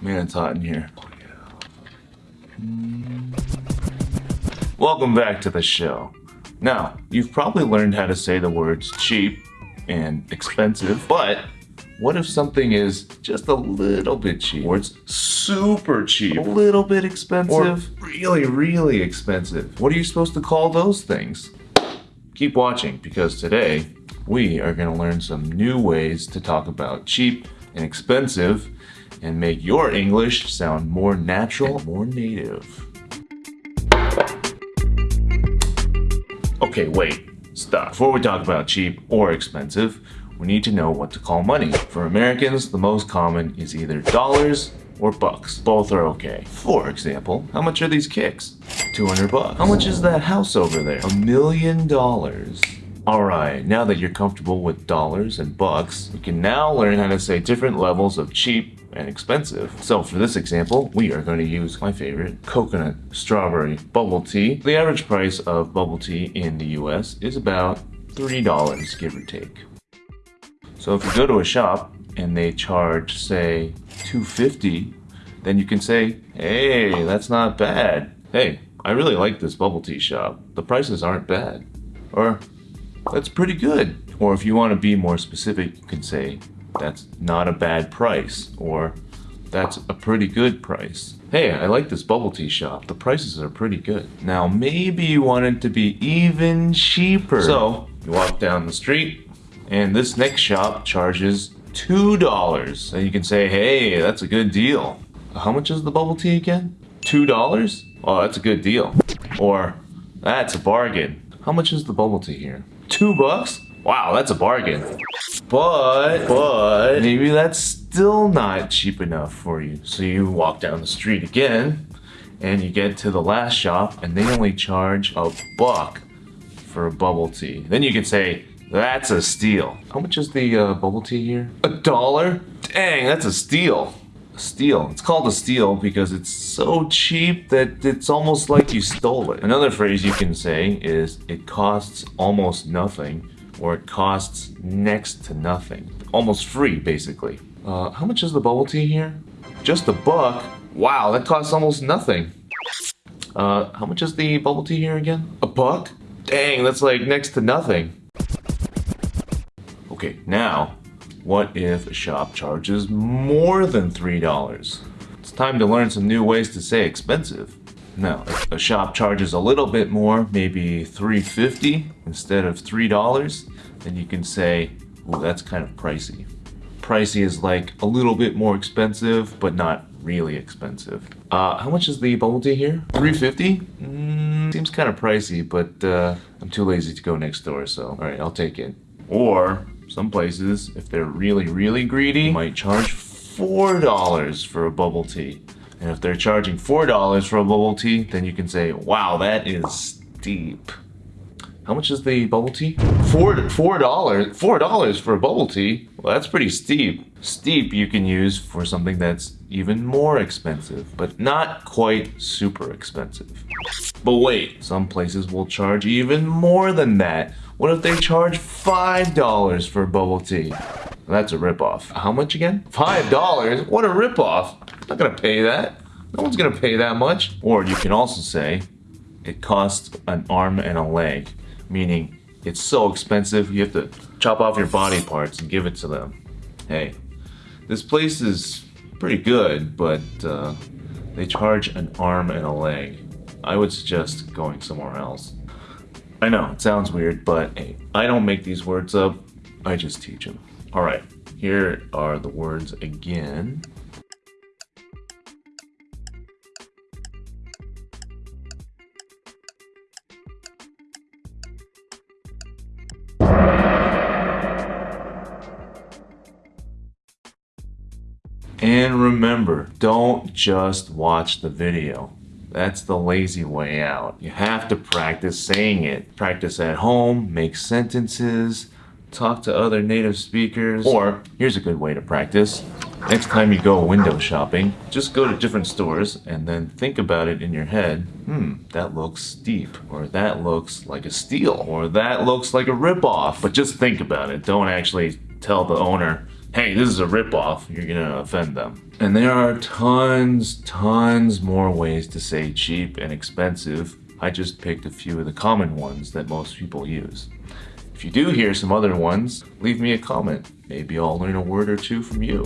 Man, it's hot in here. Welcome back to the show. Now, you've probably learned how to say the words cheap and expensive, but what if something is just a little bit cheap, or it's super cheap, a little bit expensive, or really, really expensive? What are you supposed to call those things? Keep watching because today we are going to learn some new ways to talk about cheap and expensive and make your English sound more natural, more native. Okay, wait, stop. Before we talk about cheap or expensive, we need to know what to call money. For Americans, the most common is either dollars or bucks. Both are okay. For example, how much are these kicks? 200 bucks. How much is that house over there? A million dollars. Alright, now that you're comfortable with dollars and bucks, you can now learn how to say different levels of cheap and expensive. So for this example, we are going to use my favorite coconut strawberry bubble tea. The average price of bubble tea in the US is about $3, give or take. So if you go to a shop and they charge, say, 250 then you can say, hey, that's not bad. Hey, I really like this bubble tea shop. The prices aren't bad. Or, that's pretty good. Or if you want to be more specific, you can say, that's not a bad price. Or, that's a pretty good price. Hey, I like this bubble tea shop. The prices are pretty good. Now, maybe you want it to be even cheaper. So, you walk down the street, and this next shop charges $2. And you can say, hey, that's a good deal. How much is the bubble tea again? $2? Oh, that's a good deal. Or, that's a bargain. How much is the bubble tea here? Two bucks? Wow, that's a bargain. But, but, maybe that's still not cheap enough for you. So you walk down the street again, and you get to the last shop, and they only charge a buck for a bubble tea. Then you can say, that's a steal. How much is the uh, bubble tea here? A dollar? Dang, that's a steal. Steal. It's called a steal because it's so cheap that it's almost like you stole it. Another phrase you can say is it costs almost nothing or it costs next to nothing. Almost free, basically. Uh, how much is the bubble tea here? Just a buck? Wow, that costs almost nothing. Uh, how much is the bubble tea here again? A buck? Dang, that's like next to nothing. Okay, now, what if a shop charges more than $3? It's time to learn some new ways to say expensive. Now, if a shop charges a little bit more, maybe $3.50 instead of $3, then you can say, ooh, that's kind of pricey. Pricey is like a little bit more expensive, but not really expensive. Uh, how much is the bubble tea here? 350 mm, Seems kind of pricey, but uh, I'm too lazy to go next door, so alright, I'll take it. Or some places, if they're really, really greedy, might charge $4 for a bubble tea. And if they're charging $4 for a bubble tea, then you can say, wow, that is steep. How much is the bubble tea? Four, four dollars, four dollars for a bubble tea? Well, that's pretty steep. Steep you can use for something that's even more expensive, but not quite super expensive. But wait, some places will charge even more than that. What if they charge $5 for bubble tea? That's a ripoff. How much again? $5? What a ripoff. I'm not gonna pay that. No one's gonna pay that much. Or you can also say, it costs an arm and a leg. Meaning, it's so expensive, you have to chop off your body parts and give it to them. Hey, this place is pretty good, but uh, they charge an arm and a leg. I would suggest going somewhere else. I know, it sounds weird, but hey, I don't make these words up, I just teach them. Alright, here are the words again. And remember, don't just watch the video. That's the lazy way out. You have to practice saying it. Practice at home, make sentences, talk to other native speakers. Or, here's a good way to practice. Next time you go window shopping, just go to different stores and then think about it in your head. Hmm, that looks steep. Or that looks like a steal. Or that looks like a ripoff. But just think about it. Don't actually tell the owner, hey, this is a ripoff, you're gonna offend them. And there are tons, tons more ways to say cheap and expensive. I just picked a few of the common ones that most people use. If you do hear some other ones, leave me a comment. Maybe I'll learn a word or two from you.